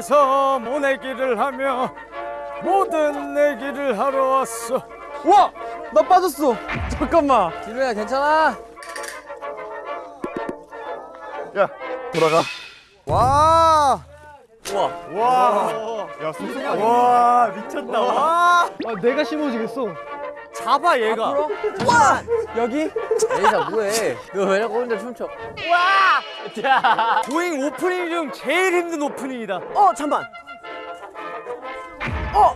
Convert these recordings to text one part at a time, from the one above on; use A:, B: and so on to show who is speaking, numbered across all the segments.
A: 번원에서 모내기를 하며 모든 내기를 하러 왔어.
B: 와! 나 빠졌어. 잠깐만.
C: 진우야 괜찮아?
D: 야 돌아가.
B: 와!
A: 와. 미쳤다. 와.
B: 아, 내가 심어지겠어.
A: 잡아 얘가.
B: 여기?
C: 에이사 뭐해? 너 왜 자꾸 혼자 춤춰
A: 도잉 오프닝 중 제일 힘든 오프닝이다.
E: 어 잠만. 어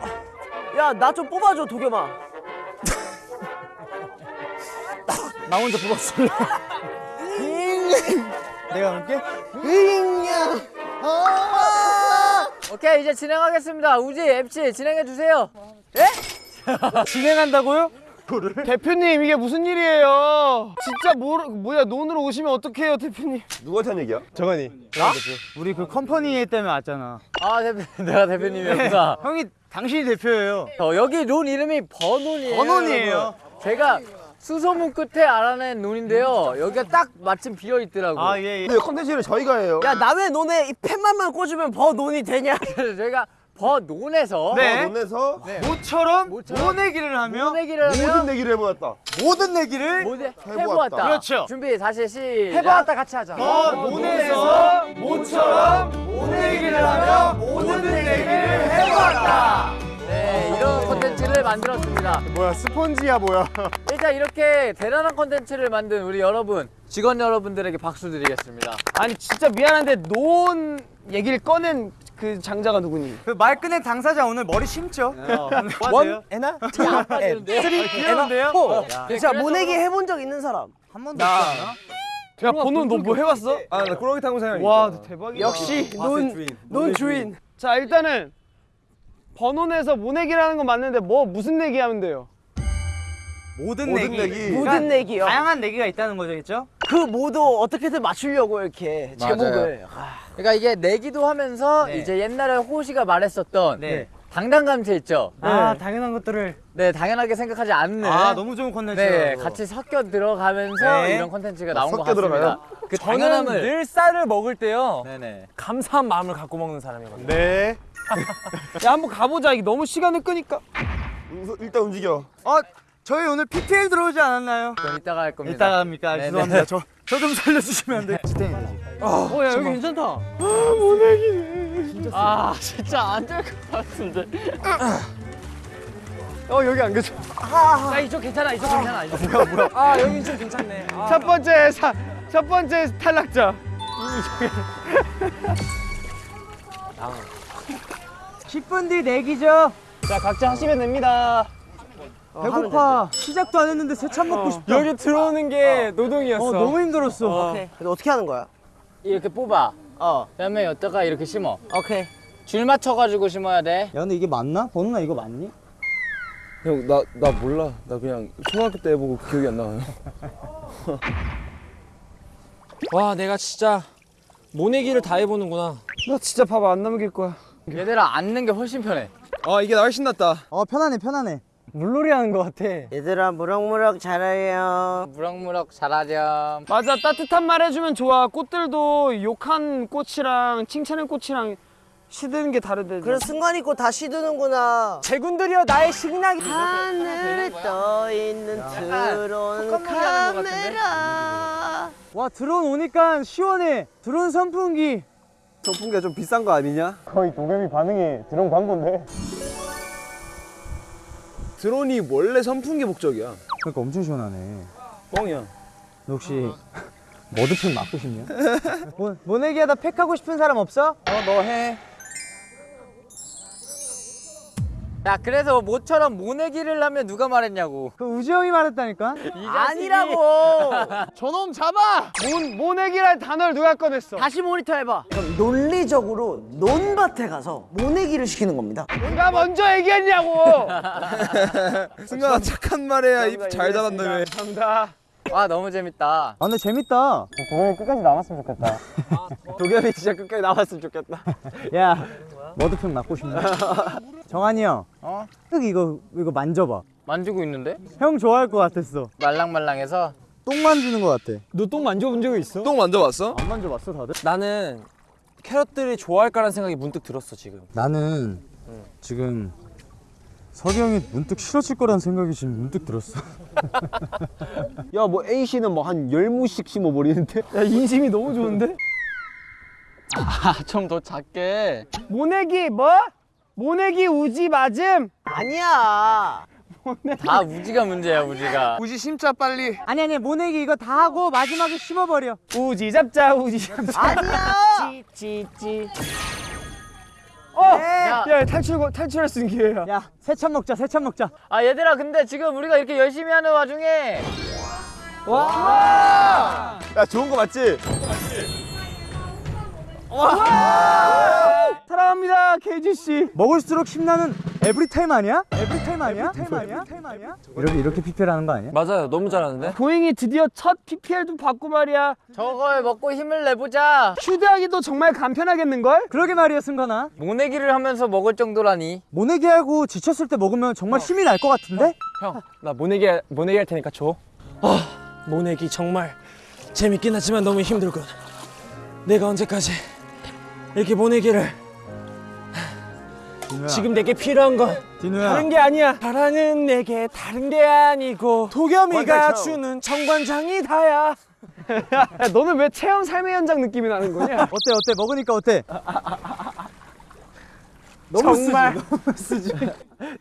E: 야 나 좀 뽑아줘 도겸아.
A: 나 혼자 뽑았을래? 내가 할게.
C: 오케이 이제 진행하겠습니다. 우지 MC 진행해주세요.
A: 진행한다고요?
B: 대표님 이게 무슨 일이에요? 진짜 뭐, 뭐야 논으로 오시면 어떡해요 대표님?
D: 누구한테 한 얘기야?
B: 정한이.
A: 우리 그 company 때문에 왔잖아.
C: 아 대표 내가 대표님이었구나.
A: 형이 당신이 대표예요.
C: 어, 여기 론 이름이 버논이에요
A: 버논이에요.
C: 제가 수소문 끝에 알아낸 논인데요. 여기가 딱 마침 비어있더라고
A: 아예 예.
D: 근데 컨텐츠를 저희가 해요.
E: 야나왜 너네 이 펜만만 꽂으면 버 논이 되냐?
C: 그래서 저희가 버논에서
A: 네.
D: 논에서
A: 모처럼
C: 모처럼
A: 모내기를 하며
C: 모내기를
D: 모든
C: 하면
D: 내기를 해보았다.
A: 모든 내기를
C: 모두
D: 해보았다.
C: 해보았다.
A: 그렇죠.
C: 준비 다시 시작.
E: 해봤다 같이 하자.
A: 어, 논에서 모처럼 모내기를 하며 모든 내기를 해보았다.
C: 네 이런 콘텐츠를 만들었습니다.
D: 뭐야 스펀지야 뭐야.
C: 일단 이렇게 대단한 콘텐츠를 만든 우리 여러분 직원 여러분들에게 박수 드리겠습니다.
B: 아니 진짜 미안한데 논 얘기를 꺼낸 그 장자가 누구니?
A: 그 말끝의 당사자 오늘 머리 심죠?
E: 원 에나
C: 빠지는데요?
A: 귀여운데요?
E: 자 모내기 해본 적 있는 사람
A: 한 번도 없지 않아?
B: 야 번호 너뭐 해왔어?
D: 아 나 꾸러기 타고 생각
B: 와 대박이다
E: 역시 논 논 주인
B: 자 일단은 번원에서 모내기를 하는 건 맞는데 뭐 무슨 내기 하면 돼요?
A: 모든,
D: 모든
A: 내기.
D: 내기.
E: 모든 내기요
A: 다양한 내기가 있다는 거죠?
E: 그 모두 어떻게든 맞추려고 이렇게
C: 맞아요.
E: 제목을 아,
C: 그러니까 이게 내기도 하면서
A: 네.
C: 이제 옛날에 호시가 말했었던
A: 네.
C: 당당감체 있죠
A: 아 당연한 것들을
C: 네 당연하게 생각하지 않는
A: 아 너무 좋은 컨텐츠예요
C: 네 같이 섞여 들어가면서
A: 네.
C: 이런 콘텐츠가 나온 것
D: 섞여
C: 같습니다
D: 들어가요?
C: 그 당연함을
B: 늘 쌀을 먹을 때요
C: 네네
B: 감사한 마음을 갖고 먹는 사람이거든요
D: 네
B: 야 한번 가보자 이게 너무 시간을 끄니까
D: 우- 일단 움직여
A: 어 저희 오늘 PPL 들어오지 않았나요?
C: 그럼 이따가 할 겁니다.
A: 이따가 합니까?
C: 네네.
A: 죄송합니다. 저 저 좀 살려주시면 안 돼요?
B: 어야 여기 괜찮다.
C: 아 진짜 안 될 것 같은데.
B: 어 여기 안 괜찮아
C: 아. 이쪽 괜찮아 이쪽 괜찮아 이쪽
B: 아. 여기 좀 괜찮네. 첫 번째 사, 첫 번째 탈락자.
A: 10분 뒤 내기죠?
B: 자 각자 하시면 됩니다
A: 배고파. 시작도 안 했는데 새참 먹고 싶다.
B: 여기 들어오는 게 노동이었어.
A: 어 너무 힘들었어.
E: 오케이. 근데 어떻게 하는 거야?
C: 이렇게 뽑아.
E: 어.
C: 그다음에 여기다가 이렇게 심어.
E: 오케이.
C: 줄 맞춰가지고 심어야 돼.
A: 야 근데 이게 맞나? 번호나 이거 맞니?
F: 형 나 나 몰라. 나 그냥 초등학교 때 해보고 기억이 안 나요.
B: 와 내가 진짜 모내기를 다 해보는구나. 나 진짜 밥 안 남길 거야.
C: 얘들아 앉는 게 훨씬 편해.
F: 아 이게 훨씬 낫다.
A: 어 편하네 편하네 물놀이 하는 거 같아.
E: 얘들아 무럭무럭 자라요.
C: 무럭무럭 잘하렴.
B: 맞아 따뜻한 말 해주면 좋아. 꽃들도 욕한 꽃이랑 칭찬한 꽃이랑 시드는 게 다르대.
E: 그래 승관이 꽃다 시드는구나.
B: 제군들이여 나의 식량이.
E: 하늘에 떠 있는 드론 카메라.
A: 와 드론 오니까 시원해. 드론 선풍기.
F: 선풍기가 좀 비싼 거 아니냐?
B: 거의 도겸이 반응이 드론 광고인데
F: 드론이 원래 선풍기 목적이야
A: 그러니까 엄청 시원하네
F: 뻥이야
A: 너 혹시 머드팩 맞고 싶냐? 모, 모내기 하다 팩 하고 싶은 사람 없어?
F: 어 너 해
C: 야 그래서 모처럼 모내기를 하면 누가 말했냐고.
A: 그 우지 형이 말했다니까?
E: 아니라고!
B: 저놈 잡아! 모, 모내기란 단어를 누가 꺼냈어?
E: 다시 모니터 해봐. 그럼 논리적으로 논밭에 가서 모내기를 시키는 겁니다.
B: 누가 먼저 얘기했냐고!
F: 승관아 착한 말해야. 입잘 닫았다며
B: 감사합니다.
C: 와 너무 재밌다.
A: 아 근데 재밌다.
B: 도겸이 끝까지 남았으면 좋겠다.
F: 도겸이 진짜 끝까지 나왔으면 좋겠다.
A: 야 머드팩 맞고 싶냐? 정한이 형
C: 어?
A: 흙 이거 이거 만져봐
C: 만지고 있는데
A: 형 좋아할 것 같았어
C: 말랑말랑해서
A: 똥 만지는 것 같아
B: 너 똥 만져본 적이 있어?
F: 똥 만져봤어?
A: 안 만져봤어 다들?
B: 나는
F: 캐럿들이 좋아할까라는 생각이 문득 들었어 지금.
A: 나는 지금 석이 형이 문득 싫어질 거라는 생각이 지금 문득 들었어.
D: 야 뭐 A 씨는 뭐 한 열무씩 심어버리는데?
B: 야 인심이 너무 좋은데?
C: 좀더 작게.
B: 모내기 뭐? 모내기 우지 맞음?
E: 아니야.
C: 다 우지가 문제야 우지가.
D: 우지 심자 빨리.
A: 아니 아니 모내기 이거 다 하고 마지막에 씹어버려.
B: 우지 잡자 우지 잡자
E: 아니야.
B: 찌찌찌 어!
C: 야.
B: 야 탈출 탈출할 수 있는 기회야
A: 야 세참 먹자 세참 먹자.
C: 아 얘들아 근데 지금 우리가 이렇게 열심히 하는 와중에
D: 야 좋은 거 맞지?
B: 사랑합니다 케이지 씨
A: 먹을수록 힘나는 Everytime 아니야? Everytime 아니야? Everytime 아니야? 이렇게 이렇게 PPL 하는 거 아니야?
F: 맞아요. 너무 잘하는데.
B: Going이 드디어 첫 PPL도 받고 말이야
C: 저걸 먹고 힘을 내보자.
B: 휴대하기도 정말 간편하겠는 걸?
A: 그러게 말이야 승관아.
C: 모내기를 하면서 먹을 정도라니.
A: 모내기 하고 지쳤을 때 먹으면 정말 힘이 날 것 같은데?
F: 형, 나 모내기 할- 모내기 할 테니까 줘. 아, 모내기 정말 재밌긴 하지만 너무 힘들군. 내가 언제까지 이렇게 모내기를 지금 내게 필요한 건
A: 디누야.
F: 다른 게 아니야. 사랑은 내게 다른 게 아니고 도겸이가 주는 정관장이 다야.
B: 야 너는 왜 체험 삶의 현장 느낌이 나는 거냐?
A: 어때 어때 먹으니까 어때?
B: 정말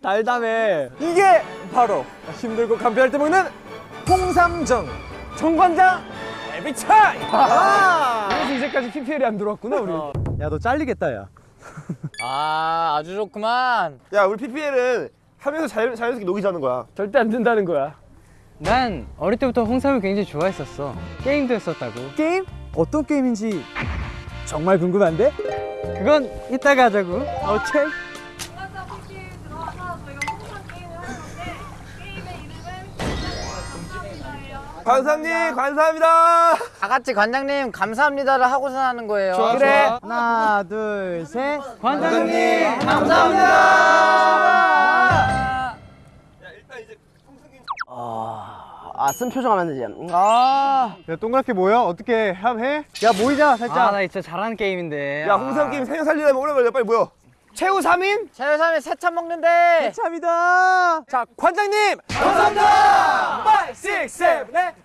F: 달담해. 이게 바로 힘들고 간편할 때 먹는 홍삼정 정관장 에비차이.
B: 그래서 이제까지 PPL이 안 들어왔구나 우리
A: 야너 잘리겠다 야.
C: 아 아주 좋구만.
D: 야 우리 PPL은 하면서 자연, 자연스럽게 녹이 자는 거야.
B: 절대 안 된다는 거야
G: 난 어릴 때부터 홍삼을 굉장히 좋아했었어. 게임도 했었다고.
A: 게임? 어떤 게임인지 정말 궁금한데? 그건 이따가 하자고. 오케이.
D: 관사님 감사합니다.
C: 다 같이 관장님 감사합니다를 하고서 하는 거예요.
B: 그래
A: 하나 둘 셋.
B: 관장님
E: 아, 쓴 표정 하면 되지. 아.
A: 야 동그랗게 모여 어떻게 함 해? 야 모이자 살짝.
G: 아, 나 진짜 잘하는 게임인데.
D: 야 홍삼 게임 생각 살리려면 오래 걸려. 빨리 모여.
B: 최후 3인?
C: 최효삼이 세참 먹는데.
A: 참이다.
F: 자 관장님.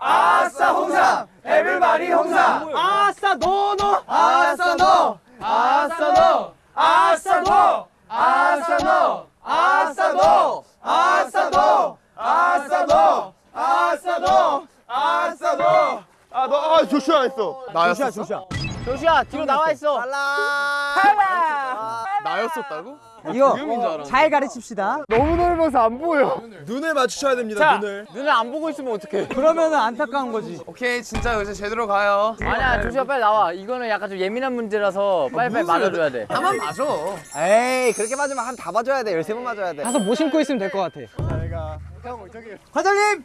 B: 아싸 홍삼. everybody 홍삼. 아싸 너너. 아싸 너. 아싸 너. 아싸 너. 아싸 너. 아싸 너. 아싸 너. 아싸 너. 아싸 너. 아싸 너.
D: 아 너 아, 조슈아 했어.
A: 조슈아 조슈아.
C: 조슈아 뒤로 나와 있어.
D: 나였었다고?
A: 이거 잘 가르칩시다.
B: 너무 넓어서 안 보여
D: 눈을 맞추셔야 됩니다.
B: 자.
D: 눈을.
C: 눈을 안 보고 있으면 어떡해.
A: 그러면은 안타까운 거지.
D: 오케이 진짜 이제 제대로 가요.
C: 아니야 조슈아 빨리 나와. 이거는 약간 좀 예민한 문제라서 빨리빨리 말해줘야 돼.
D: 나만 맞아.
E: 에이, 그렇게 맞으면 한 다 맞아야 돼. 13번 맞아야 돼.
G: 가서 뭐 신고 있으면 될 것 같아.
A: 관장님.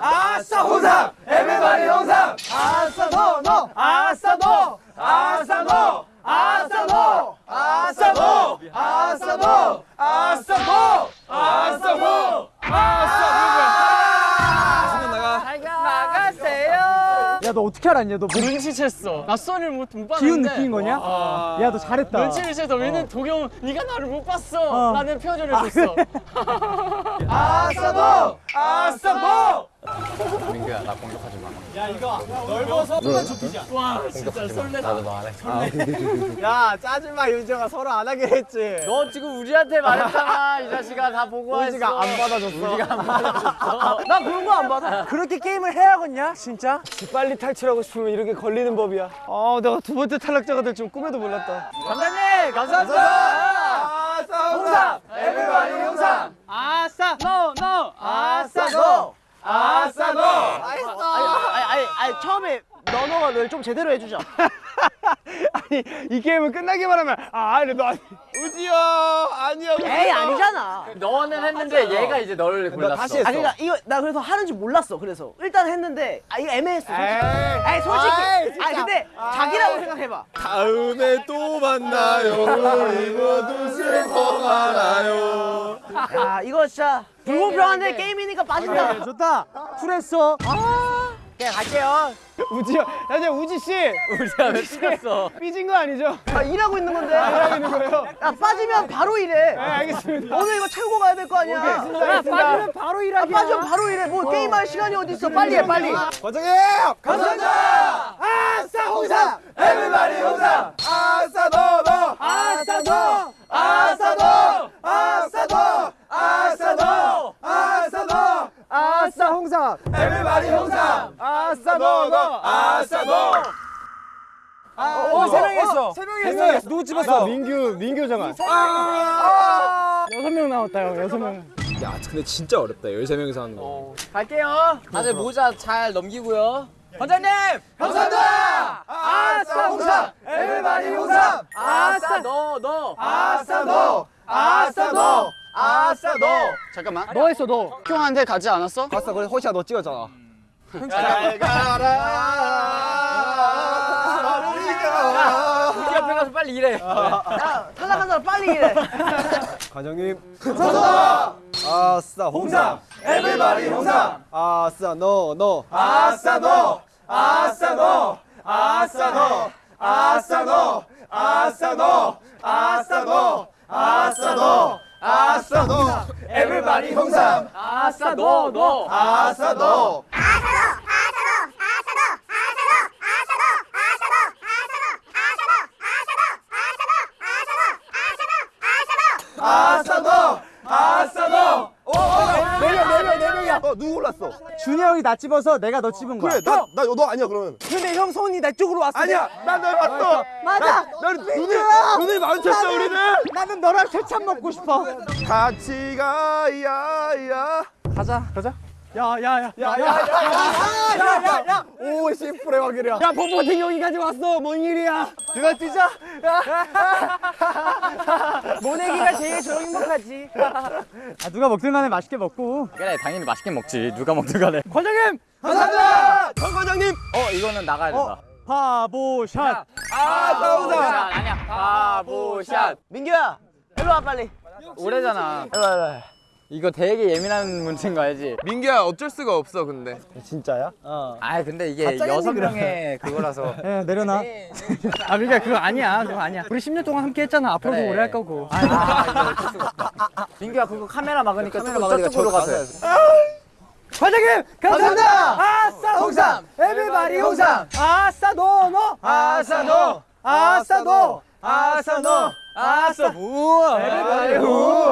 B: 아싸 홍삼 everybody 홍삼 아싸 노노 아싸 노 아싸 노 아싸 노 아싸 노 아싸 노 아싸 노 아싸 노
C: 나가세요.
A: 야 너 어떻게 알았냐 너. 뭐
G: 눈치챘어. 나 소리를 못, 못 봤는데.
A: 기운 느낀 거냐? 야 너 잘했다.
G: 눈치를 채서 왜냐면 도경 네가 나를 못 봤어. 라는 표현을 해줬어.
B: 아싸 너 아싸 너
C: 민규야 나 공격하지 마.
G: 와 진짜 설레.
C: 나도 너안 해.
E: 야, 짜증마 윤정아 서로 안 하기로 했지.
C: 너 지금 우리한테 말했잖아. 이 자식아 다 보고 했어.
E: 우지가 안 받아줬어.
C: 우지가 안 받아줬어.
E: 나 그런 거 안 받아. 그렇게 게임을 해야겠냐? 진짜?
B: 빨리 탈출하고 싶으면 이렇게 걸리는 법이야 아 내가 두 번째 탈락자가 될 줄 꿈에도 몰랐다
C: 관장님 감사합니다.
B: 아싸 홍삼 everybody 홍삼
G: 아싸 너 너.
B: 아싸 너 아싸 너
E: 아니, 아니, 아니, 처음에 너너가 널좀 제대로 해주자.
B: 아니 이 게임은 끝나기만 하면 아 이래 너 아니
D: 우지야 아니야.
E: 에이, 아니잖아.
C: 너는 했는데 얘가 이제 너를 골랐어.
D: 다시 했어.
E: 아, 그러니까 이거 나 그래서 하는지 몰랐어. 그래서 일단 했는데 아 이거 애매했어. 솔직히.
B: 에이.
E: 아니 솔직히.
D: 아
E: 근데 자기라고 생각해봐.
D: 다음에 또 만나요. 우리 모두 슬퍼 말아요.
E: 야 이거 진짜 불공평한데 게임이니까 빠진다.
A: 좋다. 쿨했어.
C: 그냥 갈게요.
B: 나중에 우지 씨
C: 우리야 왜 틀렸어?
B: 삐진 거 아니죠?
E: 아, 일하고 있는 건데.
B: 하고 있는 거예요.
E: 야, 빠지면 바로 일해.
B: 네, 알겠습니다.
E: 오늘 이거 채우고 가야 될 거 아니야.
B: 야, 빠지면 바로
E: 아,
B: 일하기.
E: 빠지면 바로 일해. 뭐 게임할 시간이 어디 있어? 빨리 해, 빨리.
D: 과장님! 감사합니다! 아싸 홍삼! 에브리바디 홍삼! 아싸 너 너! 아싸 너! 아싸 너! 아싸 너! 아싸 너! 아싸 너! 아싸 홍삼! everybody 홍삼! 아싸 너 너! 아싸 너!
B: 어, 세명 했어.
D: 세 명이 했어. 누구 집었어? 민규, 민규 정한.
B: 여섯 명 나왔다 형. 여섯 명.
F: 야 근데 진짜 어렵다 13명이서 하는 거
C: 갈게요. 다들 모자 잘 넘기고요. 관장님!
D: 감사합니다! 아싸 홍삼! everybody 홍삼!
C: 아싸 너 너.
D: 아싸 너! 아싸 너! 아싸 너!
G: 잠깐만. 너 했어 너. 형한테 가지 않았어?
D: 봤어, 그래 호시야 너 찍었잖아.
C: 잘 가라. 우리 가서 빨리 일해.
E: 야, 탈락한 사람 빨리 일해.
D: 과장님 감사합니다. 아싸 홍삼 everybody 홍삼 아싸 너너 아싸 너 아싸 너 아싸 너 아싸 너 아싸 너 아싸 너 아싸 너 아싸 너. everybody 홍삼.
C: 아싸 너 너.
D: 아싸 너 아싸 너 아싸 너 네명네명네 명이야 어 누구 골랐어.
A: 준이 형이 나 집어서 내가 너 집은 거야.
D: 그래 나나너 아니야 그러면.
E: 근데 형 손이 내 쪽으로 왔어.
D: 아니야 난널 봤어.
E: 맞아.
D: 넌 눈을 눈을 마주쳤어 우리는.
A: 나는 너랑 세찬 먹고 싶어.
D: 같이 가야야
B: 야야야.
D: 야야야야야야야 오 심플해 확실이야
B: 야 뽀뽀팅 여기까지 왔어. 뭔 일이야?
E: 누가 뛰자? 모내기가 제일 저 행복하지.
A: 아, 누가 먹든 간에 맛있게 먹고.
C: 그래 당연히 맛있게 먹지. 누가 먹든 간에.
B: 과장님.
D: 감사합니다 정 과장님
C: 어 이거는 나가야 된다.
A: 바보 샷.
D: 아싸 홍삼
C: 아니야. 바보샷.
E: 민규야, 일로 와 빨리.
C: 오래잖아.
E: 일로 와, 일로 와.
C: 이거 되게 예민한 문제인 거 알지?
F: 민규야 어쩔 수가 없어 근데
D: 진짜야?
C: 아 근데 이게 여섯 명의 그거라서.
A: 예, 내려놔.
G: 아 그러니까 그거 아니야. 그거 아니야. 우리 10년 동안 함께 했잖아. 앞으로도
C: 그래.
G: 오래 할 거고.
C: 아, 이거 어쩔 수가 없다. 민규야 그거 카메라 막으니까
D: 카메라
C: 좀
D: 막으니까
C: 저쪽으로
D: 저
C: 가서.
E: 과장님,
D: 감사합니다
E: 아싸
D: 홍삼 everybody 홍삼
E: 아싸 너 너.
D: 아싸 너
E: 아싸 너.
D: 아싸 너
C: 아싸.
D: 무 레벨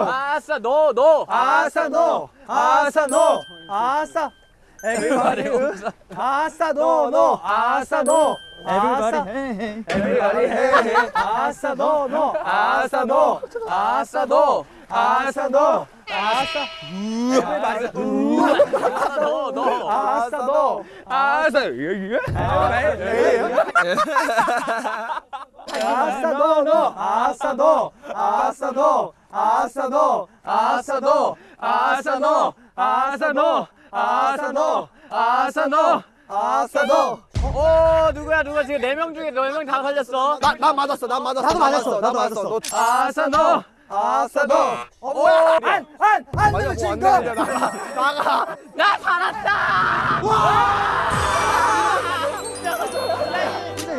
C: 아싸 노노
D: 아싸 노 아싸 노
E: 아싸.
C: everybody
E: 아싸 노노 아싸 노
A: 에브리바디.
D: 에브리바디. 아싸 노노
E: 아싸 노
D: 아싸 노
C: 아싸 노
D: 아싸. 에브리바디.
C: 아싸 노노
E: 아싸 노
F: 아싸 여기
E: 아싸도 너 아싸도 아싸도 아싸도
C: 아싸도 아싸노 아싸노 아싸노 아싸노
D: 아싸노
C: 어 누구야 누가 지금 네 명 중에 네 명 다 살렸어
D: 나, 나 맞았어 나 맞았어
A: 나도 맞았어 나도 맞았어
C: 아싸노 아싸도 오
E: 안안안
D: 들친
E: 거
D: 나가
C: 나 살았다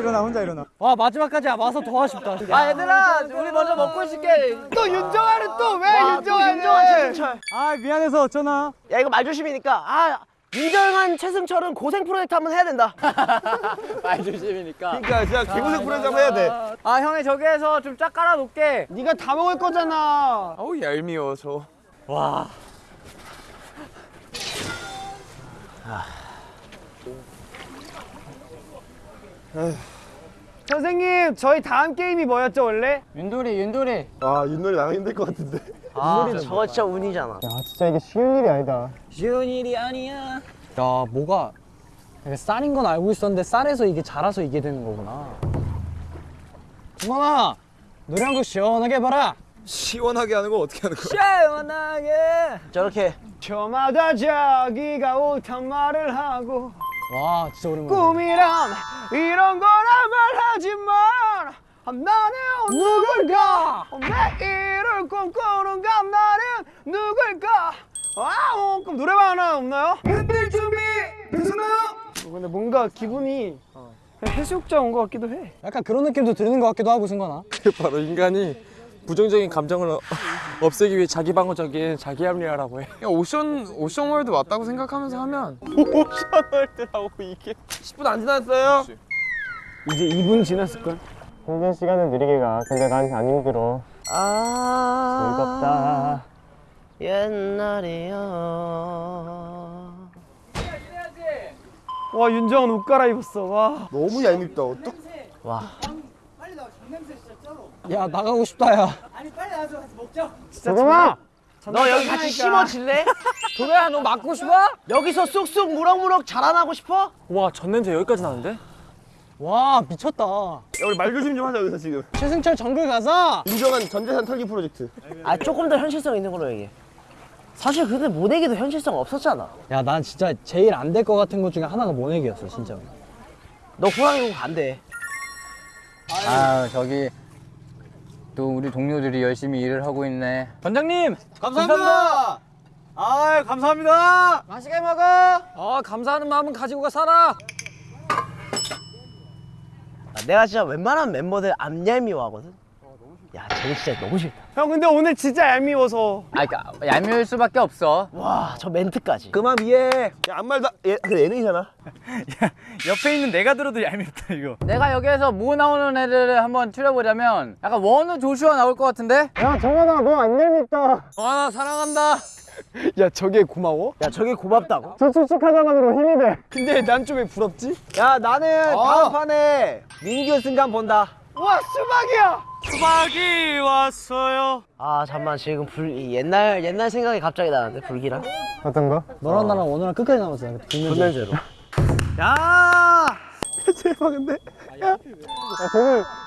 A: 일어나, 혼자 일어나.
G: 와 마지막까지 와서 더 아쉽다.
C: 아 얘들아 우리 먼저 먹고 있을게.
E: 또 윤정아는 또 왜 윤정아? 윤정아 최승철.
A: 아, 미안해서 어쩌나.
E: 야 이거 말조심이니까 아 윤정한 최승철은 고생 프로젝트 한번 해야 된다.
C: 말 조심이니까.
D: 그러니까 진짜 개고생 프로젝트 한번 해야 돼.
C: 아 형이 저기에서 좀 쫙 깔아 놓게.
B: 네가 다 먹을 거잖아.
F: 어우 얄미워 저
C: 와.
B: 선생님 저희 다음 게임이 뭐였죠 원래?
G: 윤돌이 윤돌이.
D: 아, 윷놀이 나가 힘들 것 같은데.
E: 아 저거 진짜 운이잖아.
A: 아, 진짜 이게 쉬운 일이 아니다.
C: 쉬운 일이 아니야.
G: 야 뭐가 이게 쌀인 건 알고 있었는데 쌀에서 이게 자라서 이게 되는 거구나. 주원아 노래 한 곡 시원하게 해봐라.
F: 시원하게 하는 거 어떻게 하는 거야
C: 시원하게.
E: 저렇게
B: 저마다 자기가 옳단 말을 하고
G: 와 진짜 오랜만에.
B: 꿈이란 이런 거란 말하지만 나는 누굴까 내일을 꿈꾸는 건 나는 누굴까 아우 그럼 노래방 하나 없나요? 흔들 준비 되셨나요? 근데 뭔가 기분이 그냥 해수욕장 온 것 같기도 해.
G: 약간 그런 느낌도 드는 것 같기도 하고 승관아.
F: 바로 인간이 부정적인 감정을 어- 없애기 위해 자기 방어적인 자기 합리화라고 해.
B: 야 오션 오션월드 왔다고 생각하면서 하면
F: 오션월드라고 이게 10분 안 지났어요?
B: 이제 2분 지났을 걸.
G: 공연 시간은 느리게 가. 근데 난 안 힘들어.
E: 아
G: 즐겁다.
E: 옛날이야
B: 와 윤정은 옷 갈아입었어. 와.
D: 너무 얄밉다. 어떡?
G: 야 나가고 싶다 야.
B: 잠깐만.
E: 너 여기 같이 심어질래?
C: 도배야 너 맞고 싶어?
E: 여기서 쑥쑥 무럭무럭 자라나고 싶어?
F: 와, 전 냄새 여기까지 나는데?
G: 와 미쳤다.
D: 야, 우리 말 조심 좀 하자 여기서 지금.
G: 최승철 정글 가자.
D: 인정한 전재산 털기 프로젝트.
E: 아 조금 더 현실성 있는 걸로 얘기해 사실 근데 모내기도 현실성 없었잖아
G: 야 난 진짜 제일 안 될 것 같은 것 중에 하나가 모내기였어 진짜.
E: 너 호랑이 공 안돼
C: 아 저기 또 우리 동료들이 열심히 일을 하고 있네. 원장님
D: 감사합니다. 아, 감사합니다.
C: 맛있게 먹어. 어 감사하는 마음은 가지고 가 살아.
E: 아, 내가 진짜 웬만한 멤버들 안 얄미워하거든 야 쟤는 진짜 너무 싫다
B: 형 근데 오늘 진짜 얄미워서.
C: 아 그러니까 얄미울 수밖에 없어.
E: 와 저 멘트까지
D: 그만 미해. 야, 아무 말도 얘 그래 예능이잖아.
C: 옆에 있는 내가 들어도 얄밉다 이거. 내가 여기에서 뭐 나오는 애들을 한번 추려보자면 약간 원우 조슈아 나올 것 같은데?
G: 야 정원아 너 안 얄밉다.
C: 원아 사랑한다.
B: 야 저게 고마워?
E: 야 저게 고맙다고?
G: 저 촉촉하자만으로 힘이 돼.
B: 근데 난 좀 왜 부럽지?
A: 야 나는 다음 판에 민규 승관 본다.
B: 와 수박이야.
F: 수박이 왔어요.
E: 아 잠만 지금 불이 옛날 옛날 생각이 갑자기 나는데 불길한
G: 어떤 거? 너랑 나랑 오늘랑 끝까지 남았어.
E: 불면제로
A: 야.
G: 쟤는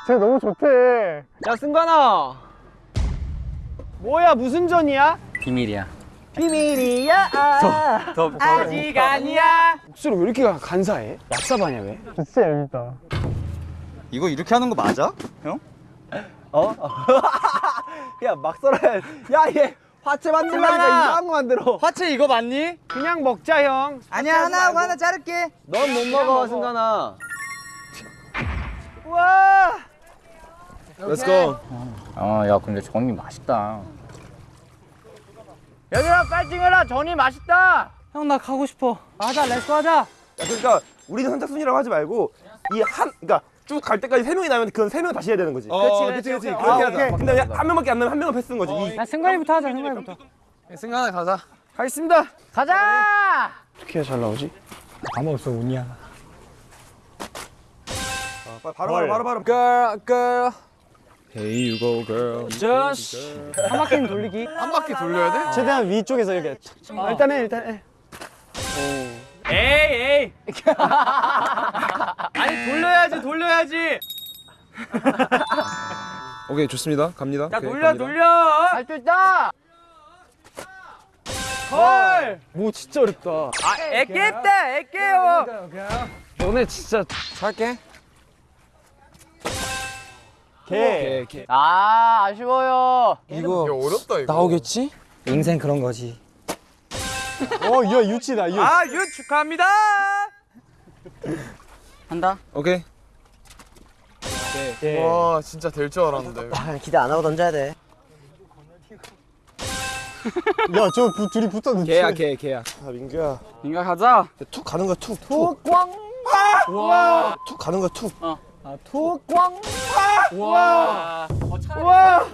G: 쟤 너무 좋대.
B: 야 승관아. 뭐야 무슨 전이야?
C: 비밀이야.
E: 비밀이야
C: 더, 더. 아직 아니야.
B: 목소리 왜 이렇게 간사해? 얍삽하냐 왜?
G: 진짜 얄밉다.
D: 이거 이렇게 하는 거 맞아? 형?
A: 야막 썰어야. 야얘 화채 만들라니까 이상한 거 만들어.
C: 화채 이거 맞니?
B: 그냥 먹자 형.
A: 아니야 하나 하고 하나 자를게. 넌 못 먹어 승관아. 우와.
D: Let's go.
C: 어, 야 근데 전이 맛있다. 얘들아 파이팅해라. 전이 맛있다.
G: 형 나 가고 싶어. 하자 let's go 하자.
D: 야, 그러니까 우리는 선착순이라고 하지 말고 이 한 그러니까 쭉 갈 때까지 세 명이 나면 그건 세 명 다시 해야 되는 거지.
C: 그렇지, 그렇지, 그렇지.
D: 그렇게 하자. 근데 한 명밖에 안 나면 한 명은 패스인 거지.
G: 이야 승관이부터 하자 승관이부터.
B: 승관아 가자. 가겠습니다.
C: 가자.
B: 어떻게 해야 잘 나오지?
G: 까먹었어 운이야.
D: 바로 바로 바로 바로.
F: Girl, girl.
D: Hey you go girl.
F: Just.
G: 한 바퀴는 돌리기.
B: 한 바퀴 돌려야 돼?
G: 최대한 위쪽에서 이렇게.
B: 아, 일단 해 일단 해.
C: 에이 에이. 아니 돌려야지 돌려야지.
D: 오케이 좋습니다. 갑니다.
C: 야 돌려 돌려. 할 수 있다.
B: 헐. 뭐 진짜 어렵다.
C: 아 애깼다 애깨요.
B: 너네 진짜
F: 살게.
B: 개.
C: 아 아쉬워요.
F: 이거
B: 어렵다 이거.
F: 나오겠지?
G: 인생 그런 거지.
B: 어, 야 유치다 유.
C: 아 유 축하합니다. 한다.
D: 오케이.
B: 와 진짜 될 줄 알았는데.
E: 아, 기대 안 하고 던져야 돼
G: 야저 둘이 붙어 놓지.
D: 개야 개 개야. 아 민규야.
C: 인가 가자.
D: 툭 가는 거야 툭 툭.
B: 와.
D: 툭 가는 거야 툭.
C: 와.
B: 와.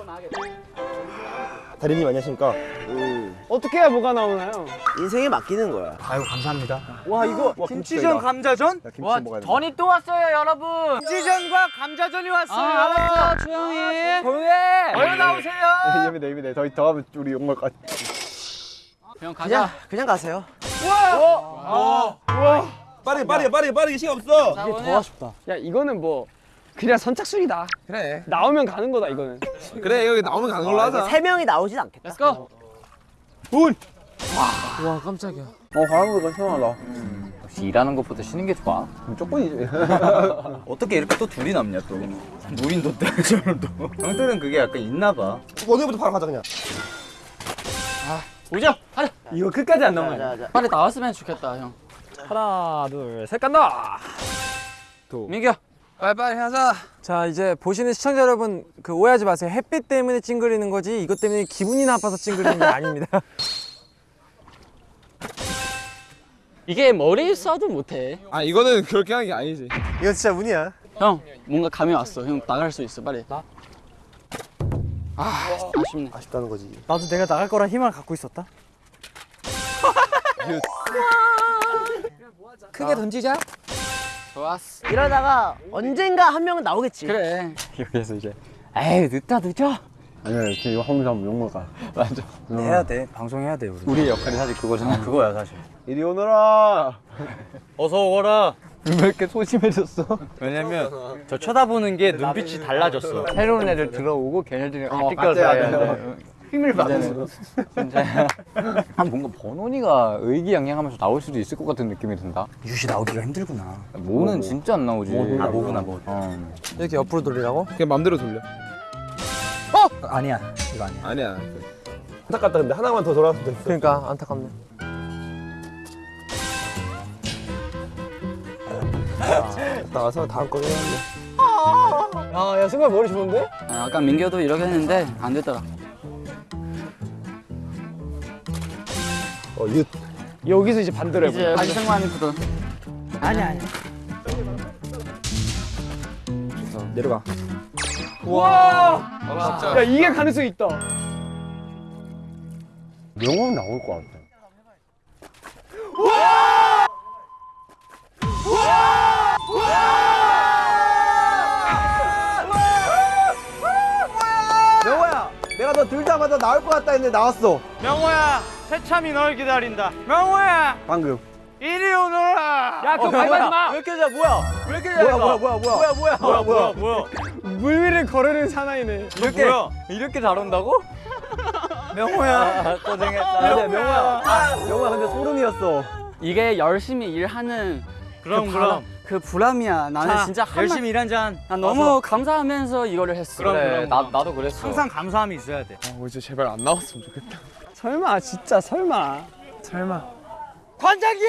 D: 다리님 안녕하십니까?
B: 어떻게 해야 뭐가 나오나요?
E: 인생에 맡기는 거야
G: 아유 감사합니다.
D: 와 이거 김치전 감자전? 야, 김치
C: 와
D: 먹어야.
C: 전이 또 왔어요 여러분.
B: 찌전과 감자전이 왔어요.
C: 아, 알았어 조용히. 조용히. 얼른 나오세요.
D: 예민해 예민해. 더, 더 하면 우리 욕먹을 것 같아.
C: 형
E: 그냥
C: 가자.
E: 그냥 가세요
D: 빠르게 빠르게 빠르게 빠르게 시간 없어.
C: 자,
G: 더 아쉽다.
B: 야 이거는 뭐 그냥 선착순이다.
D: 그래.
B: 나오면 가는 거다 이거는.
D: 그래 여기 나오면 가는 걸로 하자.
E: 세 명이 나오진 않겠다
C: Let's go.
F: 와, 깜짝이야.
C: 역시 일하는 것보다 쉬는 게 좋아.
H: 어떻게 이렇게 또 둘이 남냐 또 무인도 때처럼 또 형들은 그게 약간 있나 봐
D: 오늘부터 바로 가자 그냥.
C: 오죠. 가자.
B: 이거 끝까지 안 나오면.
E: 자, 자, 자.
C: 빨리 나왔으면 좋겠다 형.
F: 하나 둘 셋 간다
C: 민규
F: 빨리빨리 하자 자 이제 보시는 시청자 여러분 그 오해하지 마세요 햇빛 때문에 찡그리는 거지 이것 때문에 기분이 나빠서 찡그리는 게 아닙니다
C: 이게 머리 써도 못해
H: 아 이거는 그렇게 하는 게 아니지.
E: 이거 진짜 운이야.
C: 형 뭔가 감이 왔어 형 나갈 수 있어 빨리 나? 아 아쉽네
E: 아쉽다는 거지.
G: 나도 내가 나갈 거란 희망을 갖고 있었다.
F: 크게 던지자
C: 좋았어
E: 이러다가 언젠가 한 명은 나오겠지.
C: 그래 여기서 이제 에이 늦다 늦어
G: 아니야 이렇게 이거 하면서 욕먹어.
C: 맞아
G: 해야 돼. 방송해야 돼 우리.
C: 우리의 역할이 사실 그거잖아
G: 그거야 사실.
H: 이리 오너라.
G: 어서 오거라.
C: 왜 이렇게 소심해졌어?
H: 왜냐면
G: 저 쳐다보는 게 눈빛이 달라졌어.
C: 새로운 애들 들어오고 걔네들이 같이
H: 같이
C: 껴서
H: 해야
C: 해야
H: 돼.
C: 돼 힘을 받는 진짜 아 뭔가 번원이가 의기양양하면서 나올 수도 있을 것 같은 느낌이 든다
G: 유시 나오기가 힘들구나.
C: 모는 진짜 안 나오지
G: 아 모구나 뭐.
C: 어.
F: 이렇게 옆으로 돌리라고?
H: 그냥 맘대로 돌려.
G: 아니야 이거 아니야.
H: 아니야. 안타깝다 근데 하나만 더 돌아왔으면 됐어.
F: 그러니까 안타깝네
H: 나와서 다음 거 해야
F: 아야 승관 머리 좋은데?
C: 아, 아까 민규도 이렇게 했는데 안 됐더라
H: 어 윷.
F: 여기서 이제 반대로
C: 이제 다시 생각하는 거든
G: 아니야 아니야.
H: 내려가.
B: 와! 야 이게 가능성이 있다.
G: 명언 나올 것 같아.
D: 명호야 내가 너 들자마자 나올 것 같다 했는데 나왔어
B: 명호야, 새참이 널 기다린다. 명호야,
D: 방금
B: 이리 오너라. 야, 그거 밟지 마.
D: 왜 이렇게 잘 뭐야 왜 이렇게 잘 뭐야 뭐야 뭐야 뭐야 뭐야 뭐야 뭐야 뭐야
B: 물 위를 거르는 사나이네.
C: 이렇게 이렇게 잘 온다고?
D: 명호야
C: 고생했다
D: 근데 명호야 명호야 근데 소름이었어
C: 이게 열심히 일하는
B: 그럼,
C: 그,
B: 그럼.
C: 바람, 그 보람이야 나는
B: 자,
C: 진짜 한
B: 열심히 일한 잔.
C: 난 너무 감사하면서 이거를 했어
B: 그럼, 그럼,
C: 나,
B: 그럼.
C: 나도 그랬어
B: 항상 감사함이 있어야 돼.
H: 어 이제 제발 안 나왔으면 좋겠다.
B: 설마, 진짜 설마.
F: 설마
B: 관장님!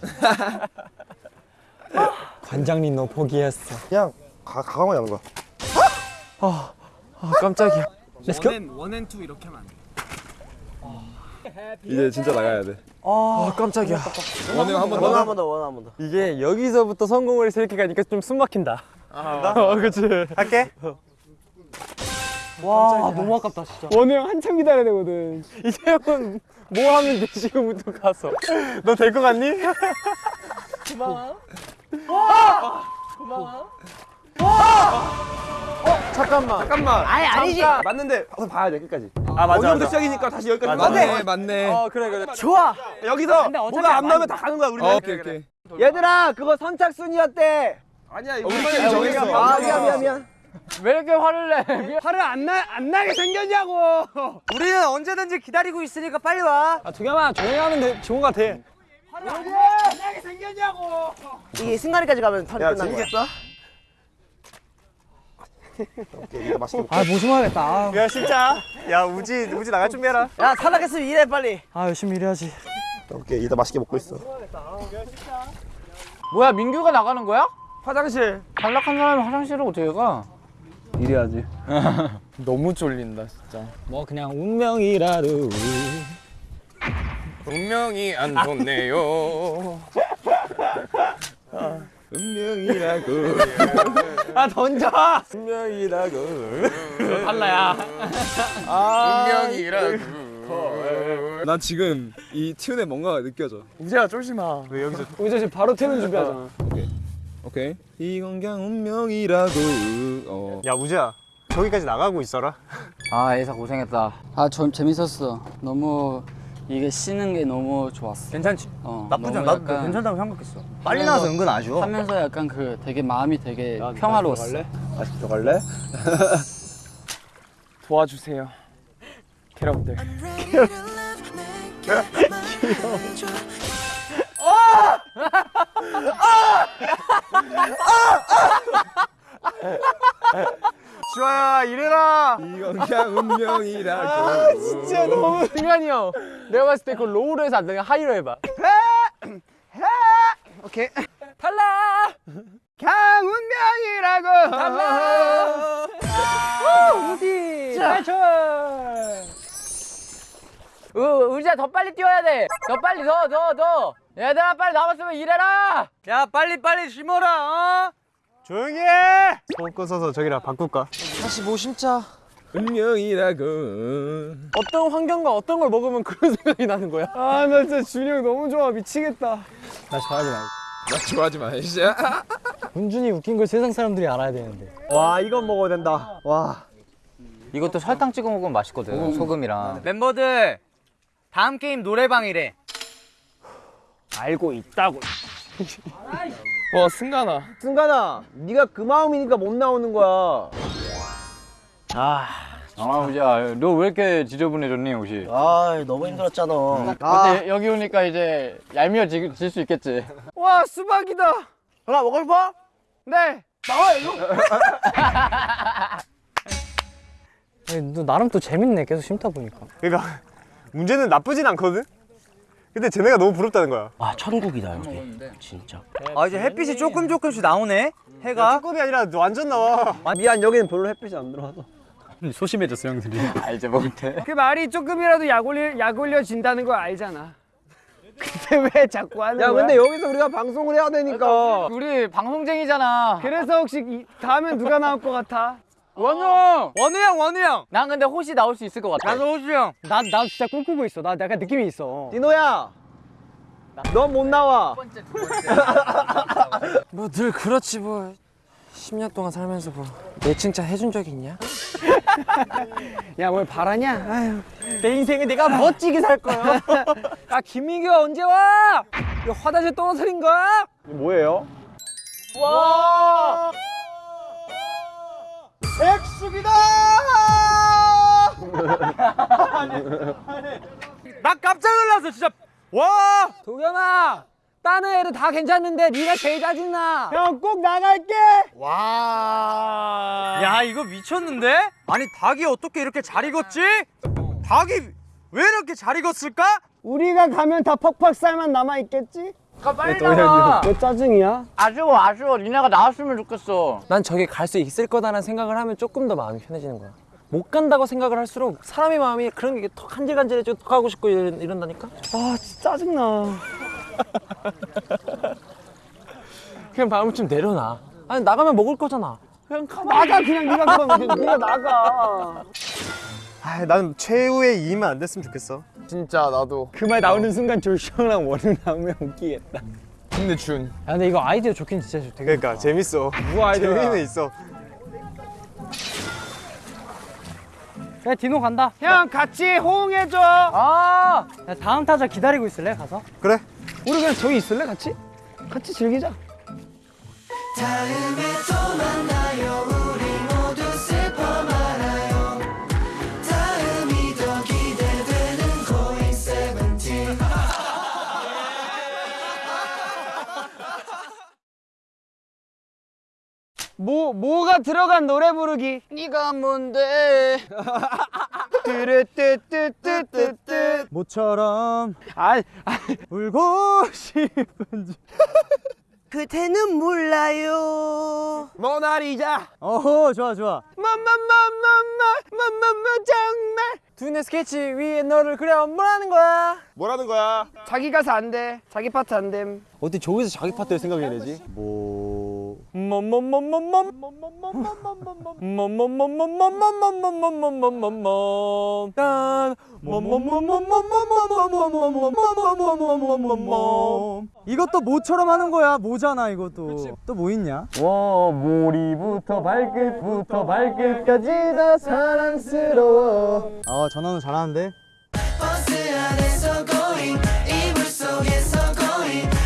F: 관장님 너 포기했어
E: 그냥 가 가방만 여는 거야.
F: 아 깜짝이야
B: 원앤투 이렇게 하면 안 돼.
H: 이제 진짜 나가야 돼.
F: 아 깜짝이야
H: 원우 한번
E: 원한
H: 더.
E: 한번 더, 원한 한번 더.
F: 이게 여기서부터 성공을 이렇게 가니까 좀 숨 막힌다 어 그치
E: 할게.
F: 와 너무 아깝다 진짜
B: 원우 형 한참 기다려야 되거든.
F: 이제 형은 뭐 하면 돼 지금부터 가서 너 될 것 같니?
H: 잠깐만.
E: 아니 아니지.
H: 맞는데 가서 봐야 돼 끝까지.
F: 아 맞아 맞아
H: 시작이니까 다시 여기까지.
F: 맞네,
H: 맞네.
F: 어 그래 그래
E: 좋아.
H: 여기서 뭐가 안 나오면 다 가는 거야 우리는.
F: 어,
H: 오케이 오케이.
D: 얘들아 그거 선착순이었대
H: 아니야 우리만이 정했어.
E: 아 미안 미안 미안.
C: 왜 이렇게 화를 내
B: 화를 안, 나, 안 나게 생겼냐고!
D: 우리는 언제든지 기다리고 있으니까 빨리
F: 와아 두겸아 조용히 하면 돼 좋은 거 같아
B: 화를 안 나게 생겼냐고!
E: 이게 승관이까지 가면
H: 야
E: 끝난 거야.
H: 재밌겠다.
E: 오케이, 이거 맛있게 먹자.
G: 아 조심하겠다. 아,
E: 야 진짜. 야 우지 우지 나갈 준비해라. 야 탈락했으면 일해 빨리.
G: 아 열심히 일해야지.
E: 오케이 이따 맛있게 먹고 있어.
C: 뭐야 민규가 나가는 거야?
H: 화장실.
C: 탈락한 사람이 화장실을 어떻게 가?
H: 이래야지.
F: 너무 쫄린다 진짜
G: 뭐 그냥 운명이라도.
H: 운명이 안 좋네요. 운명이라고.
B: 아, 던져!
H: 운명이라고.
B: 달라야.
H: 운명이라고. 나 지금 이 튠에 뭔가가 느껴져.
F: 우재야 쫄지 마 왜 여기서
B: 우리 지금 바로 퇴근 준비하잖아.
H: 오케이. 이건 그냥 운명이라고. 어.
E: 야 우지야 저기까지 나가고 있어라.
C: 아 예사 고생했다 아좀 재밌었어 너무 이게 쉬는 게 너무 좋았어
D: 괜찮지?
C: 어,
D: 나쁘지 않아
C: 약간
D: 괜찮다고 생각했어 빨리 나와서 은근 아쉬워
C: 하면서 약간 그 되게 마음이 되게 평화로웠어
H: 다시 들어갈래?
F: 도와주세요 여 러분들
B: 주아야 이래라.
H: 이건 운명이라고.
F: 진짜 너무 승관이 형 내가 봤을 때그 로우로 해서 안 되면 하이로 해봐
B: 오케이.
F: 탈락
B: 강운명이라고.
F: 탈락
G: 어디?
C: 으, 의지야 더 빨리 뛰어야 돼. 더 빨리 더더 더. 얘들아 빨리 남았으면 일해라.
B: 야 빨리 빨리 심어라. 어?
A: 조용히 해손 꺼서서 저기랑 바꿀까?
F: 다시 뭐 심자
H: 운명이라고.
F: 어떤 환경과 어떤 걸 먹으면 그런 생각이 나는 거야
B: 아 나 진짜 준이 형 너무 좋아 미치겠다.
A: 나 좋아하지 말고
H: 나 좋아하지 마, 진짜.
G: 은준이 웃긴 걸 세상 사람들이 알아야 되는데.
A: 와 이건 먹어야 된다 와
C: 이것도 설탕 찍어 먹으면 맛있거든. 소금이랑. 멤버들 다음 게임 노래방이래.
B: 알고 있다고.
F: 와 승관아
E: 승관아 네가 그 마음이니까 못 나오는 거야
C: 아 의지야 너 왜 이렇게 지저분해졌니 혹시?
E: 아 너무 힘들었잖아
C: 근데 여기 오니까 이제 얄미워질 수 있겠지.
B: 와 수박이다.
E: 하나 먹고 싶어?
B: 네.
G: 아니, 너 나름 또 재밌네. 계속 심다 보니까.
A: 그러니까 문제는 나쁘진 않거든? 근데 쟤네가 너무 부럽다는 거야
E: 아 천국이다 여기 진짜
B: 아 이제 햇빛이 조금 조금씩 나오네. 해가.
A: 조금이 아니라 완전 나와
E: 아, 미안 여기는 별로 햇빛이 안 들어와서
C: 소심해졌어 형들이. 아 먹을 때.
B: 그 말이 조금이라도 약 올려 약 올려진다는 걸 알잖아. 근데 왜 자꾸 하는
E: 야
B: 거야?
E: 근데 여기서 우리가 방송을 해야 되니까
C: 우리 방송쟁이잖아.
B: 그래서 혹시 이, 다음엔 누가 나올 것 같아?
C: 원우 형.
B: 원우 형, 원우 형.
C: 난 근데 호시 나올 수 있을 것 같아.
B: 나도 호수 형.
G: 나, 나 진짜 꿈꾸고 있어. 나 약간 느낌이 있어.
E: 디노야 넌 못 나와
F: 뭐 늘 그렇지 뭐 10년 동안 살면서 뭐내 칭찬 해준 적이 있냐?
B: 야, 뭘 바라냐? 아유.
F: 내 인생에 내가 멋지게 살 거야 아 김민규가 언제 와? 이거 화장실 떨어뜨린 거야?
A: 뭐예요?
B: 나 깜짝 놀랐어, 진짜. 와!
F: 도겸아 다른 애들 다 괜찮은데 네가 제일 짜증나
B: 형 꼭 나갈게. 와. 야, 이거 미쳤는데? 아니, 닭이 어떻게 이렇게 잘 익었지? 닭이 왜 이렇게 잘 익었을까? 우리가 가면 다 퍽퍽 살만 남아 있겠지?
C: 빨리 나와.
B: 왜 짜증이야?
C: 아쉬워 아쉬워. 니네가 나왔으면 좋겠어.
F: 난 저기 갈 수 있을 거다라는 생각을 하면 조금 더 마음이 편해지는 거야 못 간다고 생각을 할수록 사람의 마음이 그런 게더 간질간질해지고 더 가고 싶고 이런, 이런다니까
B: 아, 진짜 짜증나.
F: 그냥 마음을 좀 내려놔 아니 나가면 먹을 거잖아 그냥 가만
B: 나가 그냥 네가 그럼 네가 나가.
A: 아, 난 최후의 2만 안 됐으면 좋겠어
H: 진짜 나도.
B: 그 말 나오는 순간 조슈랑 원우 나오면 웃기겠다.
H: 근데 준.
G: 야, 근데 이거 아이디어 좋긴 진짜 좋 되게.
A: 그러니까 재밌어
B: 누구 아이디어야?
A: 재미는 있어
G: 야, 디노 간다.
B: 형 같이 호응해줘.
C: 아
G: 야, 다음 타자 기다리고 있을래? 가서?
A: 그래
B: 우리 그냥 저기 있을래 같이? 같이 즐기자. 뭐 뭐가 들어간 노래 부르기?
C: 네가 뭔데?
B: 뚜루뚜뚜뚜뚜뚜
A: 모처럼
B: 아,
A: 울고 싶은지
E: 그대는 몰라요
B: 모나리자
A: 어허 좋아 좋아
B: 마마마마마마마마 정말
F: 두뇌 스케치 위에 너를 그려 뭐라는 거야
H: 뭐라는 거야?
B: 자기 가사 안돼 자기 파트 안됨
A: 어떻게 저기서 자기 파트를 생각해야 되지? 뭐... 이것도 모처럼 하는 거야. 모잖아 이것도. 또 뭐 있냐?
E: 와 머리부터 발끝부터 발끝까지 다 사랑스러워.
A: 아 전화는 잘하는데?
I: 버스 안에서 going 이불 속에서 언제나